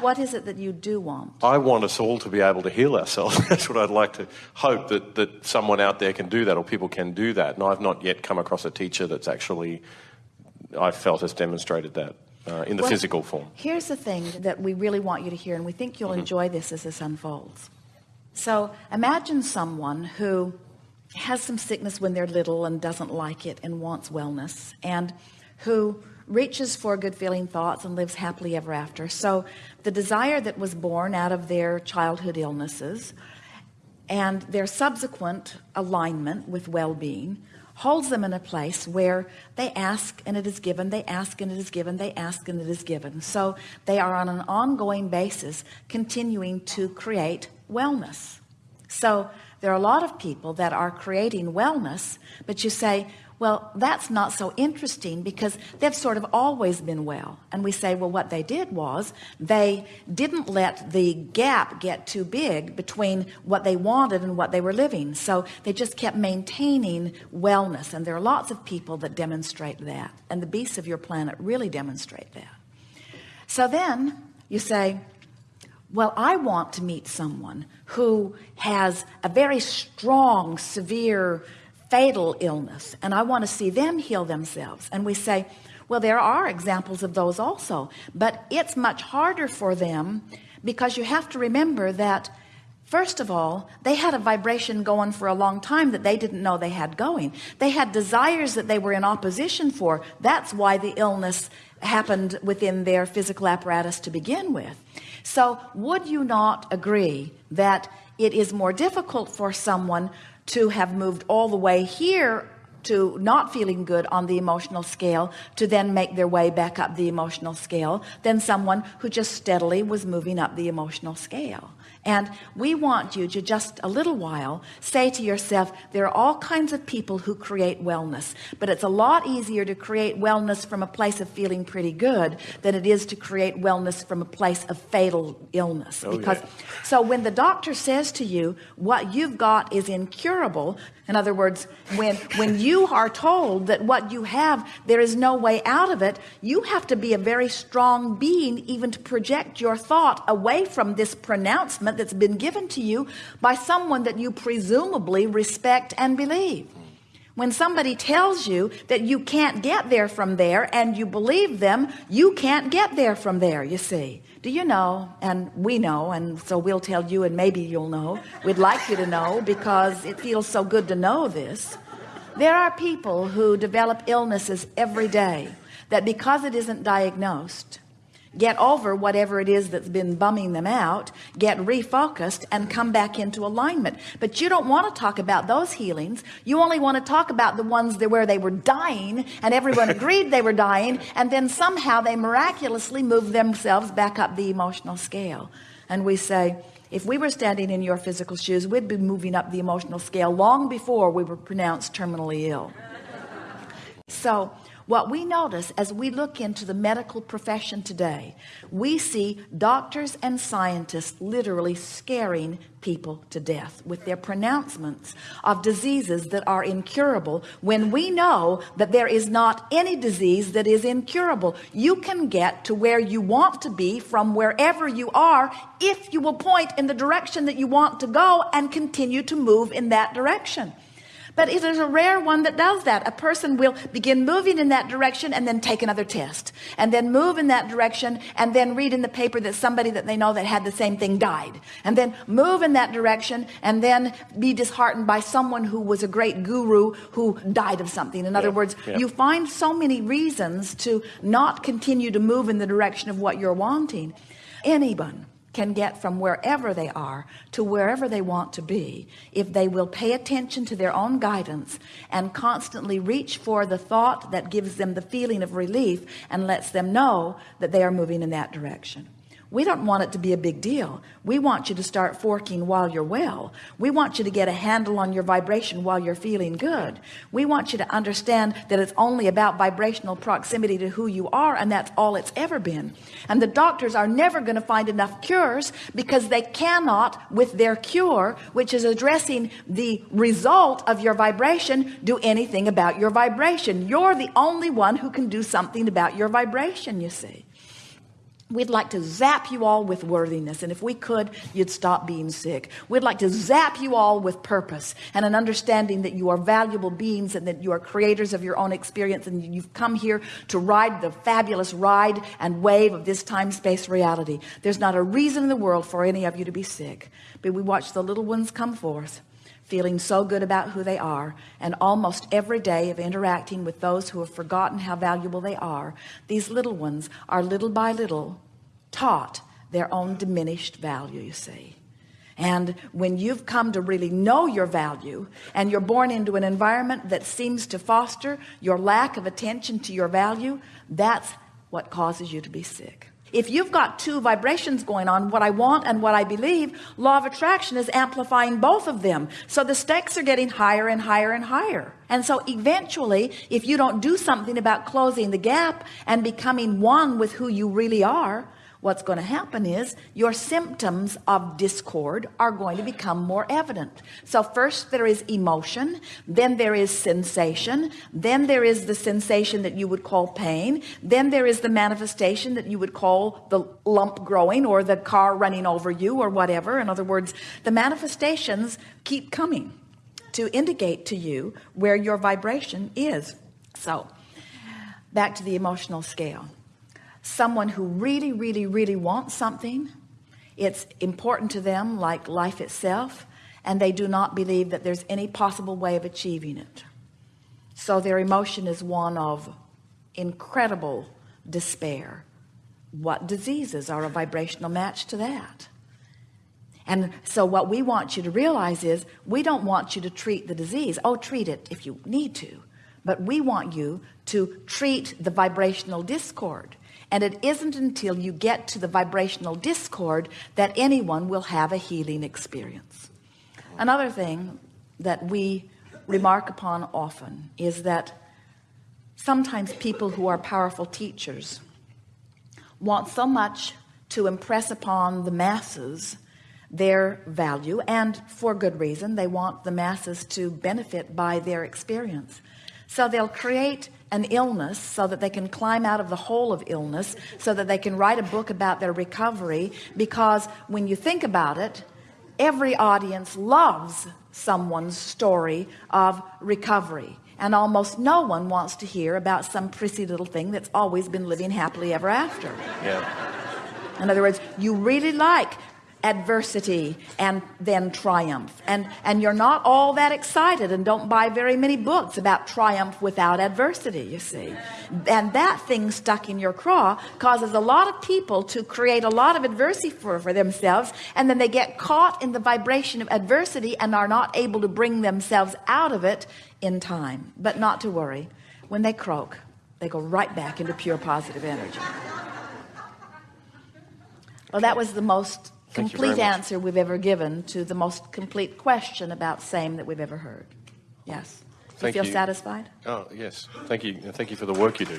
What is it that you do want? I want us all to be able to heal ourselves. That's what I'd like to hope that, that someone out there can do that or people can do that. And I've not yet come across a teacher that's actually, I felt, has demonstrated that uh, in the Well, physical form. Here's the thing that we really want you to hear, and we think you'll enjoy this as this unfolds. So imagine someone who has some sickness when they're little and doesn't like it and wants wellness and who reaches for good feeling thoughts and lives happily ever after. So the desire that was born out of their childhood illnesses and their subsequent alignment with well-being holds them in a place where they ask and it is given they ask and it is given they ask and it is given so they are on an ongoing basis continuing to create wellness so there are a lot of people that are creating wellness but you say well that's not so interesting because they've sort of always been well. And we say well what they did was they didn't let the gap get too big between what they wanted and what they were living. So they just kept maintaining wellness. And there are lots of people that demonstrate that. And the beasts of your planet really demonstrate that. So then you say well I want to meet someone who has a very strong severe fatal illness and I want to see them heal themselves and we say well there are examples of those also but it's much harder for them because you have to remember that First of all, they had a vibration going for a long time that they didn't know they had going. They had desires that they were in opposition for. That's why the illness happened within their physical apparatus to begin with. So would you not agree that it is more difficult for someone to have moved all the way here to not feeling good on the emotional scale to then make their way back up the emotional scale than someone who just steadily was moving up the emotional scale and we want you to just a little while say to yourself there are all kinds of people who create wellness but it's a lot easier to create wellness from a place of feeling pretty good than it is to create wellness from a place of fatal illness Oh, because yeah. so when the doctor says to you what you've got is incurable in other words when when you are told that what you have there is no way out of it you have to be a very strong being even to project your thought away from this pronouncement that's been given to you by someone that you presumably respect and believe. When somebody tells you that you can't get there from there and you believe them you can't get there from there you see. Do you know? And we know and so we'll tell you and maybe you'll know. We'd like you to know because it feels so good to know this. There are people who develop illnesses every day that because it isn't diagnosed get over whatever it is that's been bumming them out get refocused and come back into alignment. But you don't want to talk about those healings. You only want to talk about the ones that where they were dying and everyone agreed they were dying and then somehow they miraculously moved themselves back up the emotional scale. And we say if we were standing in your physical shoes we'd be moving up the emotional scale long before we were pronounced terminally ill. So what we notice as we look into the medical profession today we see doctors and scientists literally scaring people to death with their pronouncements of diseases that are incurable when we know that there is not any disease that is incurable. You can get to where you want to be from wherever you are if you will point in the direction that you want to go and continue to move in that direction but it is a rare one that does that. A person will begin moving in that direction and then take another test and then move in that direction and then read in the paper that somebody that they know that had the same thing died and then move in that direction and then be disheartened by someone who was a great guru who died of something. In other Yeah, words, yeah. you find so many reasons to not continue to move in the direction of what you're wanting. Anyone can get from wherever they are to wherever they want to be. If they will pay attention to their own guidance and constantly reach for the thought that gives them the feeling of relief and lets them know that they are moving in that direction we don't want it to be a big deal. We want you to start forking while you're well. We want you to get a handle on your vibration while you're feeling good. We want you to understand that it's only about vibrational proximity to who you are and that's all it's ever been. And the doctors are never going to find enough cures because they cannot with their cure which is addressing the result of your vibration do anything about your vibration. You're the only one who can do something about your vibration you see We'd like to zap you all with worthiness. And if we could, you'd stop being sick. We'd like to zap you all with purpose and an understanding that you are valuable beings and that you are creators of your own experience. And you've come here to ride the fabulous ride and wave of this time space reality. There's not a reason in the world for any of you to be sick, but we watch the little ones come forth feeling so good about who they are and almost every day of interacting with those who have forgotten how valuable they are these little ones are little by little taught their own diminished value you see. And when you've come to really know your value and you're born into an environment that seems to foster your lack of attention to your value that's what causes you to be sick if you've got two vibrations going on what I want and what I believe law of attraction is amplifying both of them. So the stakes are getting higher and higher and higher. And so eventually if you don't do something about closing the gap and becoming one with who you really are what's going to happen is your symptoms of discord are going to become more evident. So first there is emotion then there is sensation then there is the sensation that you would call pain then there is the manifestation that you would call the lump growing or the car running over you or whatever. In other words the manifestations keep coming to indicate to you where your vibration is. So back to the emotional scale someone who really really really wants something it's important to them like life itself and they do not believe that there's any possible way of achieving it. So their emotion is one of incredible despair. What diseases are a vibrational match to that? And so what we want you to realize is we don't want you to treat the disease. Oh treat it if you need to. But we want you to treat the vibrational discord and it isn't until you get to the vibrational discord that anyone will have a healing experience. Another thing that we remark upon often is that sometimes people who are powerful teachers want so much to impress upon the masses their value and for good reason they want the masses to benefit by their experience. So they'll create an illness so that they can climb out of the hole of illness so that they can write a book about their recovery because when you think about it every audience loves someone's story of recovery and almost no one wants to hear about some prissy little thing that's always been living happily ever after Yeah. in other words you really like adversity and then triumph. And and you're not all that excited and don't buy very many books about triumph without adversity you see. And that thing stuck in your craw causes a lot of people to create a lot of adversity for, for themselves and then they get caught in the vibration of adversity and are not able to bring themselves out of it in time. But not to worry. When they croak they go right back into pure positive energy. Well that was the most Thank complete answer we've ever given to the most complete question about same that we've ever heard yes Thank you feel you. satisfied Oh, yes. Thank you. Thank you for the work you do.